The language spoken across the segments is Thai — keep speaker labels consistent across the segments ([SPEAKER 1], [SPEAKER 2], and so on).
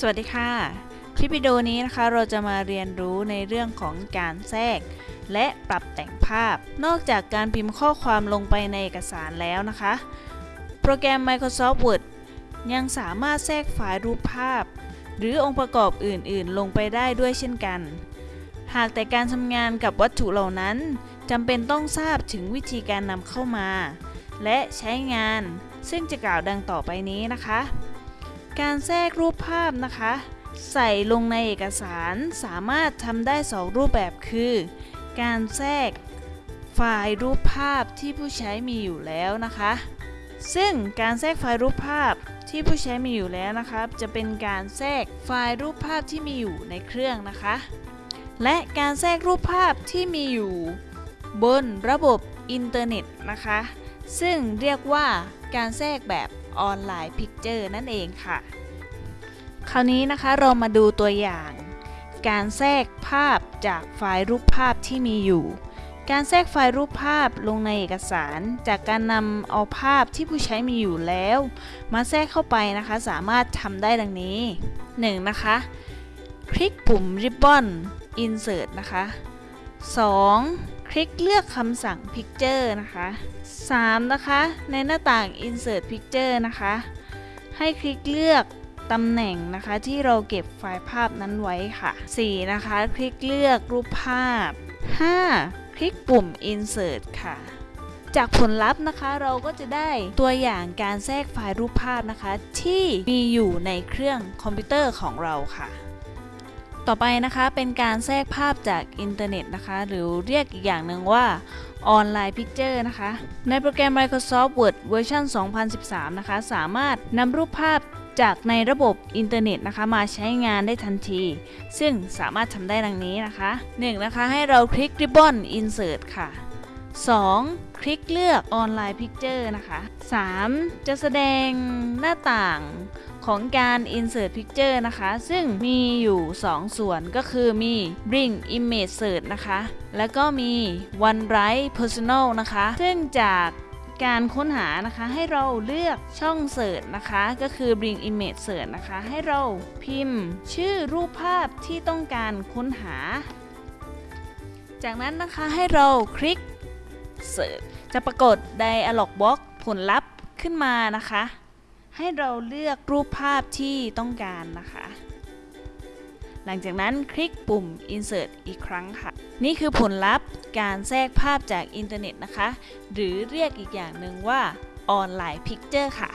[SPEAKER 1] สวัสดีค่ะ คลิปวิดีโอนี้นะคะเราจะมาเรียนรู้ในเรื่องของการแทรก และปรับแต่งภาพ นอกจากการพิมพ์ข้อความลงไปในเอกสารแล้วนะคะ โปรแกรม Microsoft Word ยังสามารถแทรกไฟล์รูปภาพ หรือองค์ประกอบอื่นๆ ลงไปได้ด้วยเช่นกัน หากแต่การทำงานกับวัตถุเหล่านั้นจำเป็นต้องทราบถึงวิธีการนำเข้ามา และใช้งานซึ่งจะกล่าวดังต่อไปนี้นะคะ การแทรกรูปภาพนะคะ ใส่ลงในเอกสารสามารถทำได้ 2 รูปแบบคือ การแทรกไฟล์รูปภาพที่ผู้ใช้มีอยู่แล้วนะคะ ซึ่งการแทรกไฟล์รูปภาพที่ผู้ใช้มีอยู่แล้วนะคะจะเป็นการแทรกไฟล์รูปภาพที่มีอยู่ในเครื่องนะคะ และการแทรกรูปภาพที่มีอยู่ บนระบบอินเทอร์เน็ตนะคะ ซึ่งเรียกว่าการแทรกแบบ Online Picture นั่นเองค่ะ คราวนี้นะคะเรามาดูตัวอย่าง การแทรกภาพจากไฟล์รูปภาพที่มีอยู่ การแทรกไฟล์รูปภาพลงในเอกสาร จากการนำเอาภาพที่ผู้ใช้มีอยู่แล้ว มาแทรกเข้าไปนะคะสามารถทำได้ดังนี้ 1. นะคะ คลิกปุ่ม Ribbon Insert นะคะ 2. คลิกเลือกคำสั่ง Picture นะคะ 3. นะคะ ในหน้าต่าง Insert Picture นะคะ ให้คลิกเลือก ตำแหน่งนะคะที่เราเก็บไฟล์ภาพนั้นไว้ค่ะ 4. นะคะ คลิกเลือกรูปภาพ 5. คลิกปุ่ม Insert ค่ะจากผลลัพธ์นะคะเราก็จะได้ตัวอย่างการแทรกไฟล์รูปภาพนะคะ ที่มีอยู่ในเครื่องคอมพิวเตอร์ของเราค่ะ ต่อไปนะคะเป็นการแทรกภาพจากอินเทอร์เน็ตนะคะ หรือเรียกอีกอย่างหนึ่งว่า Online Picture นะคะ ในโปรแกรม Microsoft Word เวอร์ชัน2013 นะคะ สามารถนำรูปภาพ จากในระบบอินเทอร์เน็ตนะคะ มาใช้งานได้ทันที ซึ่งสามารถทำได้ดังนี้นะคะ 1. นะคะให้เราคลิก Ribbon Insert ค่ะ 2. คลิกเลือก Online Picture นะคะ 3. จะแสดงหน้าต่างของการ Insert Picture นะคะ ซึ่งมีอยู่ 2 ส่วนก็คือมี Bring Image Search นะคะ แล้วก็มี OneWrite Personal นะคะ ซึ่งจาก การค้นหานะคะให้เราเลือกช่องเสิร์ชนะคะ ก็คือ Bring Image Search นะคะ ให้เราพิมพ์ ชื่อรูปภาพที่ต้องการค้นหา จากนั้นนะคะให้เราคลิก Search จะปรากฏ Dialog Box ผลลัพธ์ขึ้นมานะคะ ให้เราเลือกรูปภาพที่ต้องการนะคะ หลังจากนั้นคลิกปุ่ม insert อีกครั้งค่ะ นี่คือผลลัพธ์การแทรกภาพจากอินเทอร์เน็ตนะคะ หรือเรียกอีกอย่างหนึ่งว่า Online Picture ค่ะ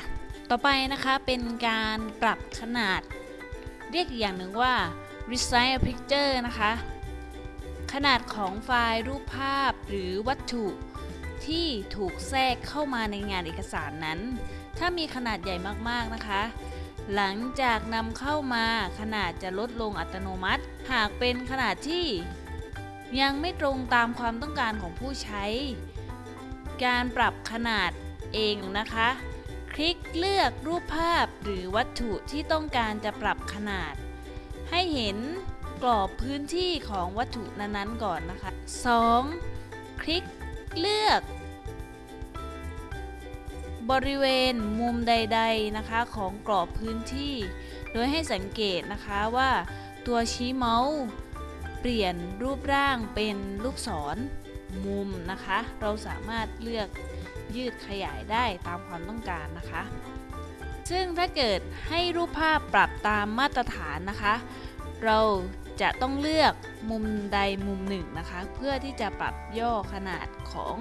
[SPEAKER 1] ต่อไปนะคะเป็นการปรับขนาด เรียกอีกอย่างหนึ่งว่า resize picture นะคะ ขนาดของไฟล์รูปภาพหรือวัตถุที่ถูกแทรกเข้ามาในงานเอกสารนั้น ถ้ามีขนาดใหญ่มากๆนะคะ หลังจากนำเข้ามาขนาดจะลดลงอัตโนมัติ หากเป็นขนาดที่ ยังไม่ตรงตามความต้องการของผู้ใช้ การปรับขนาดเองนะคะ คลิกเลือกรูปภาพหรือวัตถุที่ต้องการจะปรับขนาด ให้เห็นกรอบพื้นที่ของวัตถุนั้นๆก่อนนะคะ 2. คลิกเลือก บริเวณมุมใด ๆนะคะของกรอบพื้นที่ โดยให้สังเกตนะคะว่าตัวชี้เมาส์ เปลี่ยนรูปร่างเป็นลูกศรมุมนะคะ เราสามารถเลือกยืดขยายได้ตามความต้องการนะคะ ซึ่งถ้าเกิดให้รูปภาพปรับตามมาตรฐานนะคะ เราจะต้องเลือกมุมใดมุมหนึ่งนะคะ เพื่อที่จะปรับย่อขนาดของ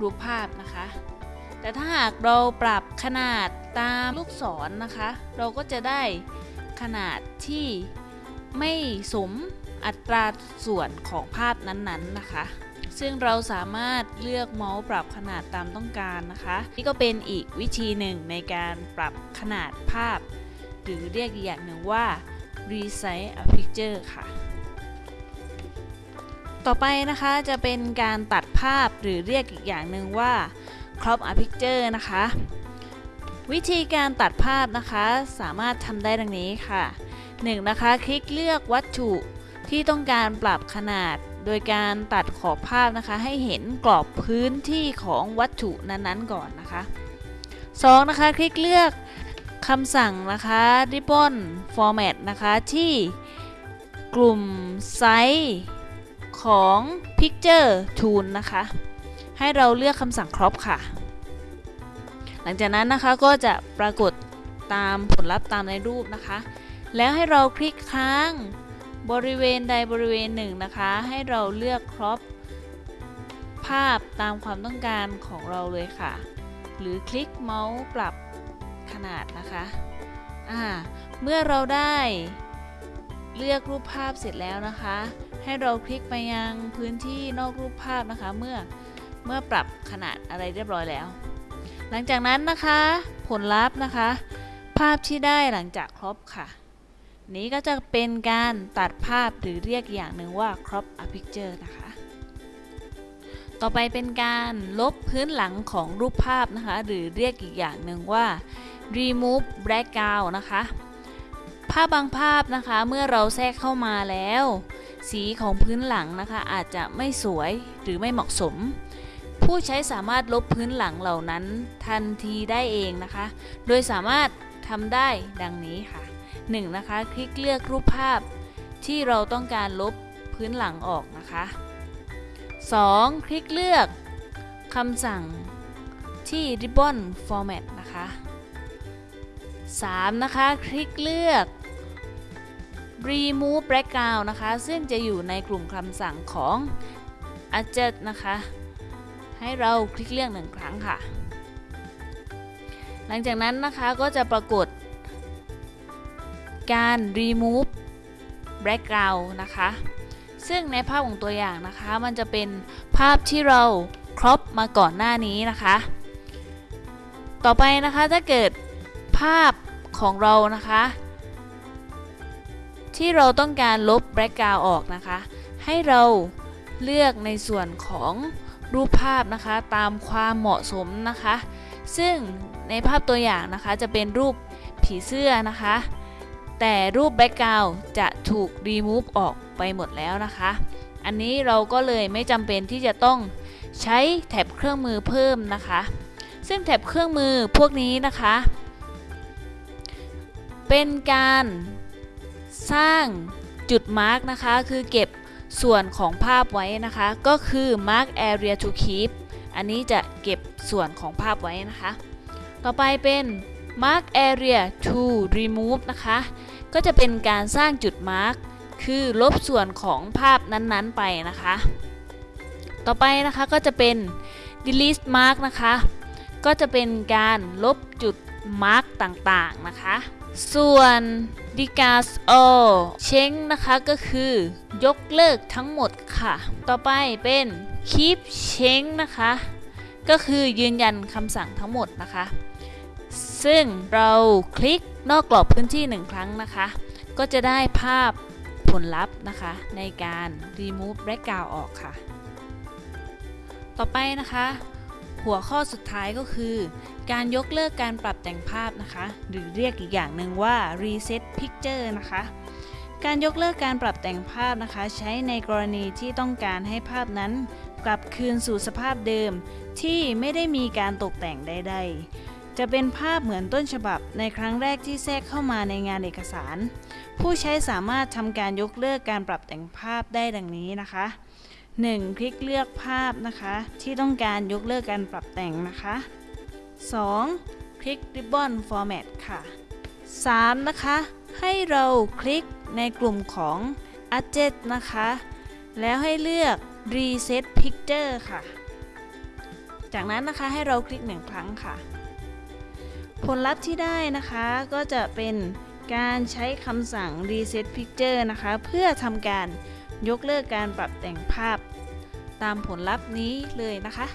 [SPEAKER 1] รูปภาพนะคะ แต่ถ้าหากเราปรับขนาดตามลูกศรนนะคะ เราก็จะได้ขนาดที่ ไม่สมอัตราส่วนของภาพนั้นๆนะคะ ซึ่งเราสามารถเลือกเมาส์ปรับขนาดตามต้องการนะคะ นี่ก็เป็นอีกวิธีหนึ่งในการปรับขนาดภาพ หรือเรียกอีกอย่างหนึ่งว่า resize a picture ค่ะ ต่อไปนะคะจะเป็นการตัดภาพหรือเรียกอีกอย่างหนึ่งว่า crop a picture นะคะ วิธีการตัดภาพนะคะสามารถทำได้ดังนี้ค่ะ 1. นะคะ คลิกเลือกวัตถุที่ต้องการปรับขนาด โดยการตัดขอบภาพนะคะ ให้เห็นกรอบพื้นที่ของวัตถุนั้นๆก่อนนะคะ 2. นะคะ คลิกเลือกคำสั่งนะคะ ribbon format นะคะ ที่กลุ่มไซส์ของ picture tool นะคะ ให้เราเลือกคำสั่ง crop ค่ะ หลังจากนั้นนะคะก็จะปรากฏตามผลลัพธ์ตามในรูปนะคะ แล้วให้เราคลิกค้าง บริเวณใดบริเวณหนึ่งนะคะ ให้เราเลือก crop ภาพตามความต้องการของเราเลยค่ะ หรือคลิกเมาส์ปรับขนาดนะคะอ่าเมื่อเราได้เลือกรูปภาพเสร็จแล้วนะคะ ให้เราคลิกไปยังพื้นที่นอกรูปภาพนะคะ เมื่อเมื่อปรับขนาดอะไรเรียบร้อยแล้ว หลังจากนั้นนะคะ ผลลัพธ์นะคะ ภาพที่ได้หลังจากครบค่ะ นี้ก็จะเป็นการตัดภาพหรือเรียกอย่างหนึ่งว่า crop a picture นะคะ ต่อไปเป็นการลบพื้นหลังของรูปภาพนะคะ หรือเรียกอีกอย่างหนึ่งว่า remove background นะคะ ภาพบางภาพนะคะเมื่อเราแทรกเข้ามาแล้ว สีของพื้นหลังนะคะ อาจจะไม่สวยหรือไม่เหมาะสม ผู้ใช้สามารถลบพื้นหลังเหล่านั้นทันทีได้เองนะคะ โดยสามารถทำได้ดังนี้ค่ะ 1. นะคะ คลิกเลือกรูปภาพที่เราต้องการลบพื้นหลังออกนะคะ 2. คลิกเลือกคำสั่งที่ ribbon format นะคะ 3. นะคะ คลิกเลือก remove background นะคะ ซึ่งจะอยู่ในกลุ่มคำสั่งของ adjust นะคะ ให้เราคลิกเลือกหนึ่งครั้งค่ะ หลังจากนั้นนะคะก็จะปรากฏ การ remove background นะคะ ซึ่งในภาพของตัวอย่างนะคะ มันจะเป็นภาพที่เราครอปมาก่อนหน้านี้นะคะ ต่อไปนะคะถ้าเกิดภาพของเรานะคะ ที่เราต้องการลบ background ออกนะคะ ให้เราเลือกในส่วนของรูปภาพนะคะตามความเหมาะสมนะคะ ซึ่งในภาพตัวอย่างนะคะจะเป็นรูปผีเสื้อนะคะ แต่รูปแบ็กกราวจะถูกรีมูฟออกไปหมดแล้วนะคะ อันนี้เราก็เลยไม่จำเป็นที่จะต้องใช้แท็บเครื่องมือเพิ่มนะคะ ซึ่งแท็บเครื่องมือพวกนี้นะคะ เป็นการสร้างจุด mark นะคะ คือเก็บส่วนของภาพไว้นะคะ ก็คือ mark area to keep อันนี้จะเก็บส่วนของภาพไว้นะคะ ต่อไปเป็น mark area to remove นะคะ ก็จะเป็นการสร้างจุด mark คือลบส่วนของภาพนั้นๆไปนะคะ ต่อไปนะคะก็จะเป็น delete mark นะคะ ก็จะเป็นการลบจุด mark ต่างๆนะคะ ส่วน discard all change นะคะก็คือยกเลิกทั้งหมดค่ะ ต่อไปเป็น keep change นะคะ ก็คือยืนยันคำสั่งทั้งหมดนะคะ ซึ่งเราคลิกนอกกรอบพื้นที่หนึ่งครั้งนะคะ ก็จะได้ภาพผลลัพธ์นะคะ ในการ remove background ออกค่ะ ต่อไปนะคะ หัวข้อสุดท้ายก็คือ การยกเลิกการปรับแต่งภาพนะคะ หรือเรียกอีกอย่างหนึ่งว่า reset picture นะคะการยกเลิกการปรับแต่งภาพนะคะ ใช้ในกรณีที่ต้องการให้ภาพนั้น กลับคืนสู่สภาพเดิม ที่ไม่ได้มีการตกแต่งใด ๆ จะเป็นภาพเหมือนต้นฉบับในครั้งแรกที่แทรกเข้ามาในงานเอกสาร ผู้ใช้สามารถทำการยกเลิกการปรับแต่งภาพได้ดังนี้นะคะ 1. คลิกเลือกภาพนะคะ ที่ต้องการยกเลิกการปรับแต่งนะคะ 2. คลิก Ribbon Format ค่ะ 3. นะคะ ให้เราคลิกในกลุ่มของ Adjust นะคะ แล้วให้เลือก Reset Picture ค่ะ จากนั้นนะคะให้เราคลิกหนึ่งครั้งค่ะ ผลลัพธ์ที่ได้นะคะก็จะเป็นการใช้คำสั่ง Reset Picture นะคะ เพื่อทำการยกเลิกการปรับแต่งภาพ ตามผลลัพธ์นี้เลยนะคะ